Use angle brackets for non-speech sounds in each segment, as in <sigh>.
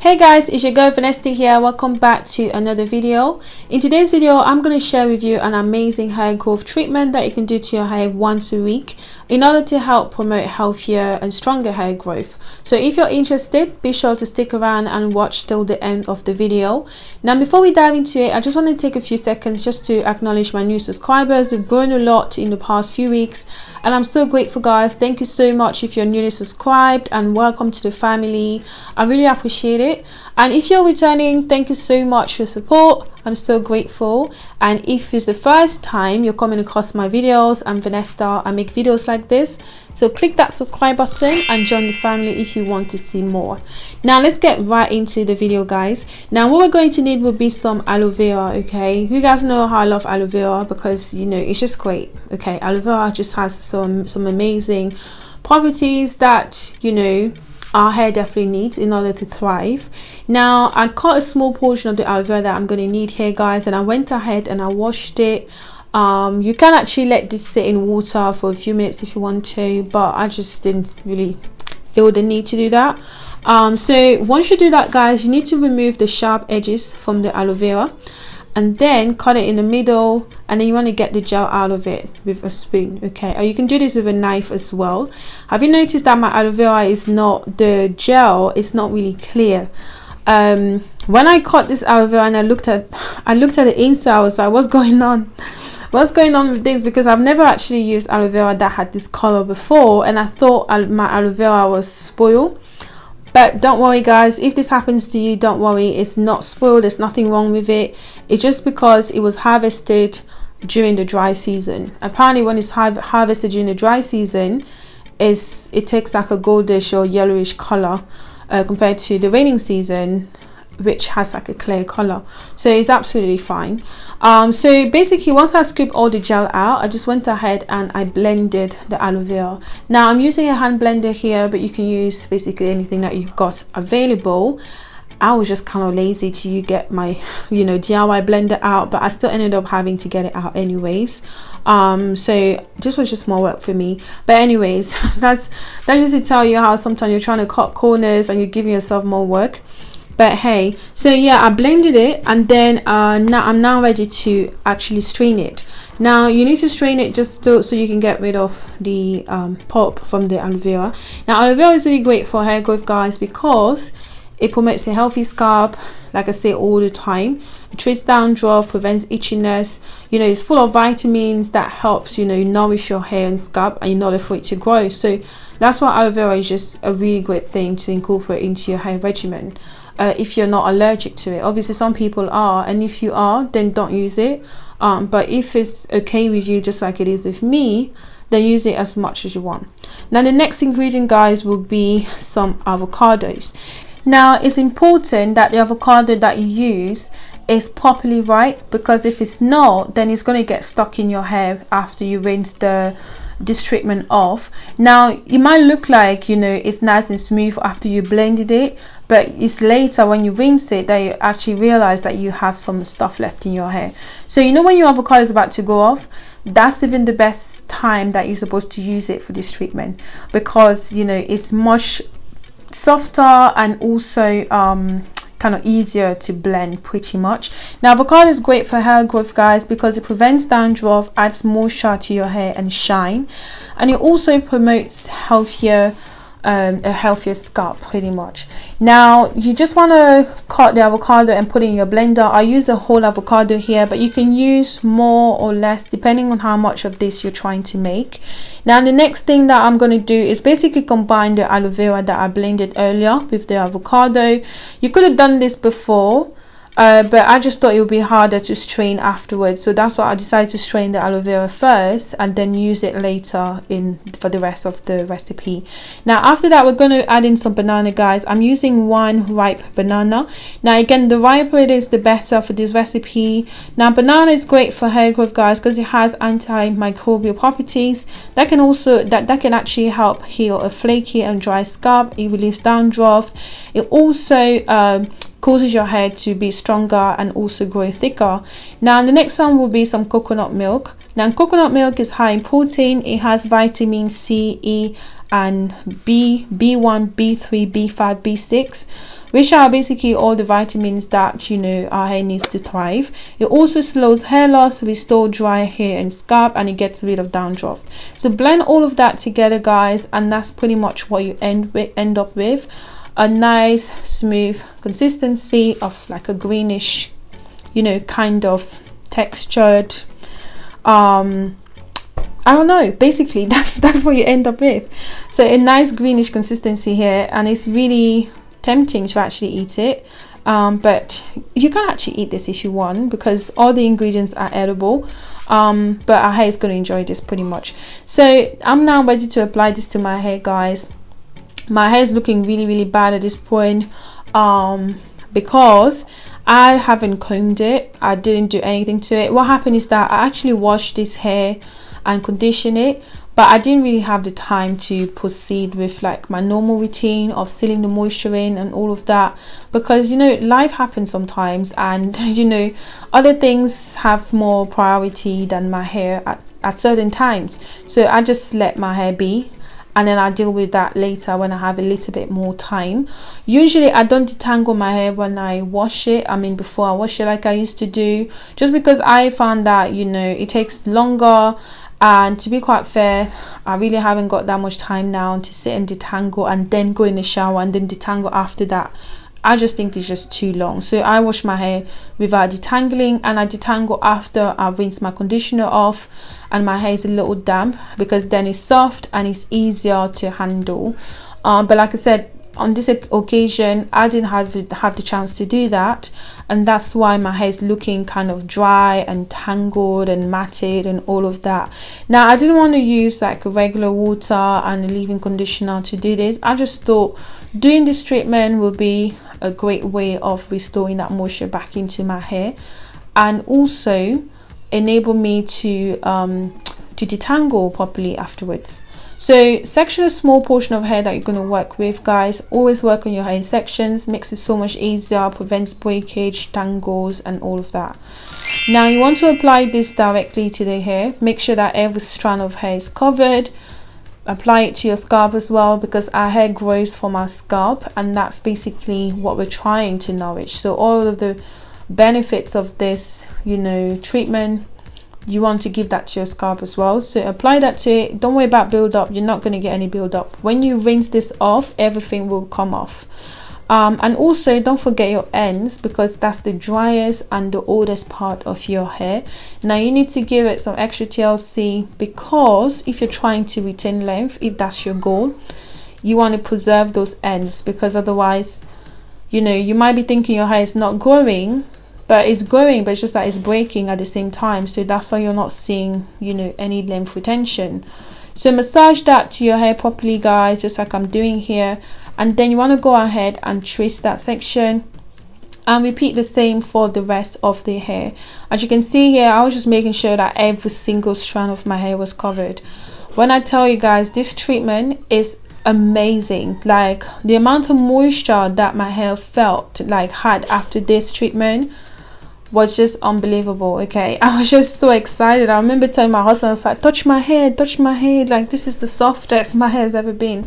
Hey guys, it's your girl Vanessa here. Welcome back to another video. In today's video, I'm going to share with you an amazing hair growth treatment that you can do to your hair once a week in order to help promote healthier and stronger hair growth. So if you're interested, be sure to stick around and watch till the end of the video. Now before we dive into it, I just want to take a few seconds just to acknowledge my new subscribers. We've grown a lot in the past few weeks and I'm so grateful guys. Thank you so much if you're newly subscribed and welcome to the family. I really appreciate it it and if you're returning thank you so much for support. I'm so grateful. And if it's the first time you're coming across my videos i'm vanessa i make videos like this so click that subscribe button and join the family if you want to see more. Now let's get right into the video guys. Now what we're going to need will be some aloe vera okay? You guys know how i love aloe vera because you know it's just great okay? Aloe vera just has some some amazing properties that you know our hair definitely needs in order to thrive. Now i cut a small portion of the aloe vera that i'm going to need here guys and i went ahead and i washed it. Um, you can actually let this sit in water for a few minutes if you want to but i just didn't really feel the need to do that. Um, so once you do that guys you need to remove the sharp edges from the aloe vera and then cut it in the middle and then you want to get the gel out of it with a spoon okay? Or you can do this with a knife as well. Have you noticed that my aloe vera is not the gel it's not really clear? Um, when I cut this aloe vera and I looked at <sighs> I looked at the inside I was like what's going on? <laughs> What's going on with this? Because I've never actually used aloe vera that had this color before and I thought my aloe vera was spoiled but don't worry guys. If this happens to you don't worry. It's not spoiled. There's nothing wrong with it. It's just because it was harvested during the dry season. Apparently when it's har harvested during the dry season it takes like a goldish or yellowish color uh, compared to the raining season which has like a clear color. So it's absolutely fine. Um, so basically once I scooped all the gel out I just went ahead and I blended the aloe vera. Now I'm using a hand blender here but you can use basically anything that you've got available. I was just kind of lazy to get my <laughs> you know DIY blender out but I still ended up having to get it out anyways. Um so this was just more work for me. But anyways <laughs> that's that's just to tell you how sometimes you're trying to cut corners and you're giving yourself more work but hey so yeah i blended it and then uh, now i'm now ready to actually strain it. Now you need to strain it just to, so you can get rid of the um, pulp from the aloe vera. Now aloe vera is really great for hair growth guys because it promotes a healthy scalp like i say all the time. It treats dandruff prevents itchiness. You know it's full of vitamins that helps you know nourish your hair and scalp and in order for it to grow. So that's why aloe vera is just a really great thing to incorporate into your hair regimen uh, if you're not allergic to it. Obviously some people are and if you are then don't use it. Um, but if it's okay with you just like it is with me then use it as much as you want. Now the next ingredient guys will be some avocados. Now it's important that the avocado that you use is properly ripe because if it's not then it's going to get stuck in your hair after you rinse the this treatment off. Now it might look like you know it's nice and smooth after you blended it but it's later when you rinse it that you actually realize that you have some stuff left in your hair. So you know when your avocado is about to go off? That's even the best time that you're supposed to use it for this treatment because you know it's much softer and also um kind of easier to blend pretty much. Now avocado is great for hair growth guys because it prevents dandruff adds moisture to your hair and shine and it also promotes healthier um, a healthier scalp pretty much. Now you just want to cut the avocado and put it in your blender. I use a whole avocado here but you can use more or less depending on how much of this you're trying to make. Now the next thing that I'm going to do is basically combine the aloe vera that I blended earlier with the avocado. You could have done this before uh, but I just thought it would be harder to strain afterwards. So that's why I decided to strain the aloe vera first and then use it later in for the rest of the recipe. Now after that we're going to add in some banana guys. I'm using one ripe banana. Now again the riper it is the better for this recipe. Now banana is great for hair growth guys because it has antimicrobial properties that can also that that can actually help heal a flaky and dry scalp. It relieves dandruff. It also um, causes your hair to be stronger and also grow thicker. Now the next one will be some coconut milk. Now coconut milk is high in protein. It has vitamin c e and b b1 b3 b5 b6 which are basically all the vitamins that you know our hair needs to thrive. It also slows hair loss restore dry hair and scalp and it gets rid of dandruff. So blend all of that together guys and that's pretty much what you end with end up with a nice smooth consistency of like a greenish you know kind of textured um I don't know basically <laughs> that's that's what you end up with. So a nice greenish consistency here and it's really tempting to actually eat it um, but you can actually eat this if you want because all the ingredients are edible um, but our hair is going to enjoy this pretty much. So I'm now ready to apply this to my hair guys my hair is looking really really bad at this point um, because I haven't combed it. I didn't do anything to it. What happened is that I actually washed this hair and condition it but I didn't really have the time to proceed with like my normal routine of sealing the moisture in and all of that because you know life happens sometimes and <laughs> you know other things have more priority than my hair at, at certain times. So I just let my hair be and then I deal with that later when I have a little bit more time. Usually I don't detangle my hair when I wash it, I mean before I wash it like I used to do, just because I found that, you know, it takes longer. And to be quite fair i really haven't got that much time now to sit and detangle and then go in the shower and then detangle after that i just think it's just too long. So i wash my hair without detangling and i detangle after i rinse my conditioner off and my hair is a little damp because then it's soft and it's easier to handle. Um, but like i said on this occasion i didn't have have the chance to do that and that's why my hair is looking kind of dry and tangled and matted and all of that. Now i didn't want to use like regular water and leave-in conditioner to do this. I just thought doing this treatment will be a great way of restoring that moisture back into my hair and also enable me to um to detangle properly afterwards. So section a small portion of hair that you're going to work with guys always work on your hair in sections makes it so much easier prevents breakage tangles and all of that. Now you want to apply this directly to the hair make sure that every strand of hair is covered apply it to your scalp as well because our hair grows from our scalp and that's basically what we're trying to nourish. So all of the benefits of this you know treatment you want to give that to your scalp as well. So apply that to it. Don't worry about build up you're not going to get any build up when you rinse this off everything will come off um, and also don't forget your ends because that's the driest and the oldest part of your hair. Now you need to give it some extra TLC because if you're trying to retain length if that's your goal you want to preserve those ends because otherwise you know you might be thinking your hair is not growing but it's growing but it's just that it's breaking at the same time. So that's why you're not seeing you know any length retention so massage that to your hair properly guys just like I'm doing here. And then you want to go ahead and trace that section and repeat the same for the rest of the hair. As you can see here I was just making sure that every single strand of my hair was covered. When I tell you guys this treatment is amazing. Like the amount of moisture that my hair felt like had after this treatment was just unbelievable okay? <laughs> I was just so excited. I remember telling my husband i was like touch my head touch my head like this is the softest my hair has ever been.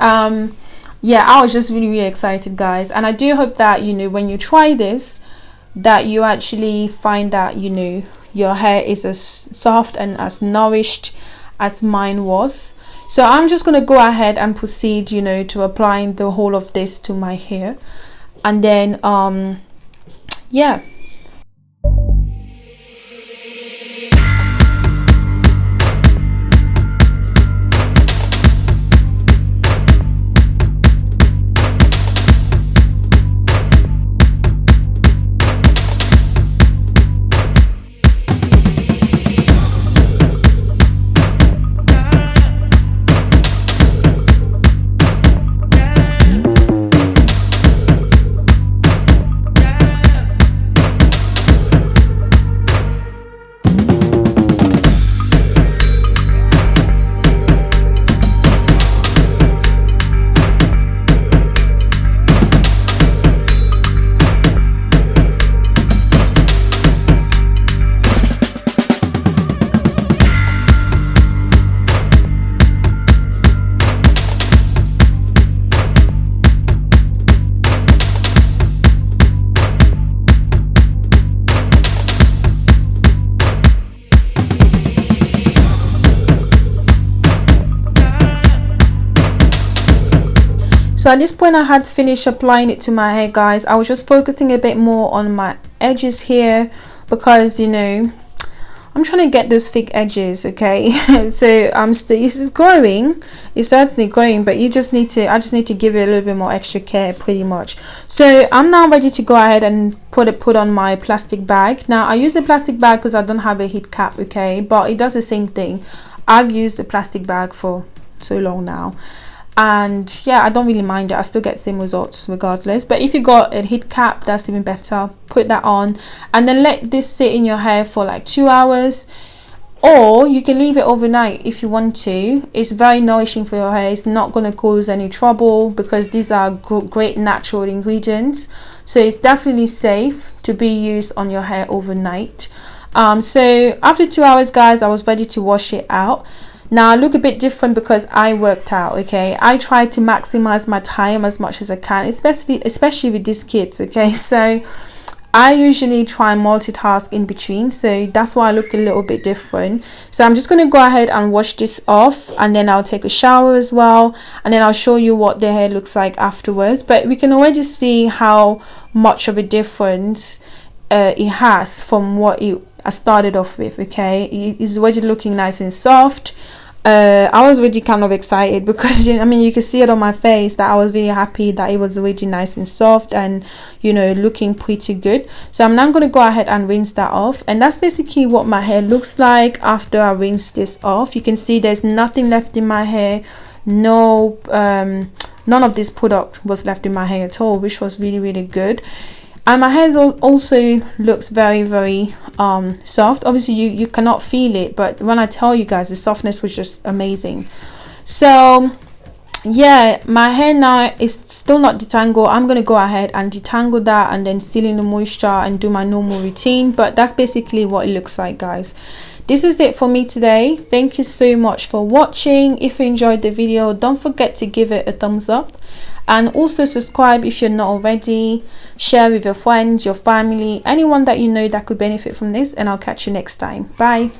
Um yeah i was just really really excited guys. And i do hope that you know when you try this that you actually find that you know your hair is as soft and as nourished as mine was. So i'm just going to go ahead and proceed you know to applying the whole of this to my hair. And then um yeah so at this point i had finished applying it to my hair guys. I was just focusing a bit more on my edges here because you know I'm trying to get those thick edges okay? <laughs> So I'm still this is growing. It's certainly growing but you just need to I just need to give it a little bit more extra care pretty much. So I'm now ready to go ahead and put it put on my plastic bag. Now I use a plastic bag because I don't have a heat cap okay? But it does the same thing. I've used a plastic bag for so long now and yeah i don't really mind it. I still get same results regardless. But if you got a heat cap that's even better. Put that on. And then let this sit in your hair for like two hours. Or you can leave it overnight if you want to. It's very nourishing for your hair. It's not going to cause any trouble because these are great natural ingredients. So it's definitely safe to be used on your hair overnight. Um, so after two hours guys i was ready to wash it out now I look a bit different because I worked out okay? I try to maximize my time as much as I can especially especially with these kids okay? <laughs> So I usually try and multitask in between so that's why I look a little bit different. So I'm just going to go ahead and wash this off and then I'll take a shower as well and then I'll show you what the hair looks like afterwards. But we can already see how much of a difference uh, it has from what it I started off with okay? It's already looking nice and soft uh, I was really kind of excited because <laughs> I mean you can see it on my face that I was really happy that it was really nice and soft and you know looking pretty good. So I'm now going to go ahead and rinse that off. And that's basically what my hair looks like after I rinse this off. You can see there's nothing left in my hair. No um, none of this product was left in my hair at all which was really really good and my hair also looks very very um, soft. Obviously you you cannot feel it but when I tell you guys the softness was just amazing. So yeah my hair now is still not detangled. I'm gonna go ahead and detangle that and then seal in the moisture and do my normal routine. But that's basically what it looks like guys. This is it for me today. Thank you so much for watching. If you enjoyed the video don't forget to give it a thumbs up and also subscribe if you're not already. Share with your friends your family anyone that you know that could benefit from this and i'll catch you next time. Bye